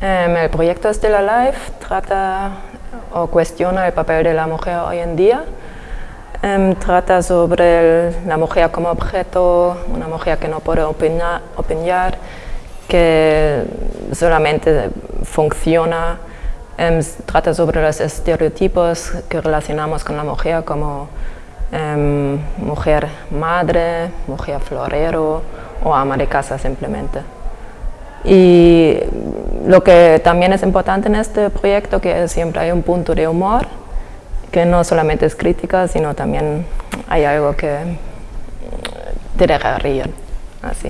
Em, el proyecto Stella Life trata o cuestiona el papel de la mujer hoy en día. Em, trata sobre la mujer como objeto, una mujer que no puede opinar, que solamente funciona. Em, trata sobre los estereotipos que relacionamos con la mujer como mujer madre, mujer florero o ama de casa simplemente. Y lo que también es importante en este proyecto que siempre hay un punto de humor, que no solamente es crítica, sino también hay algo que te deja reír. Así.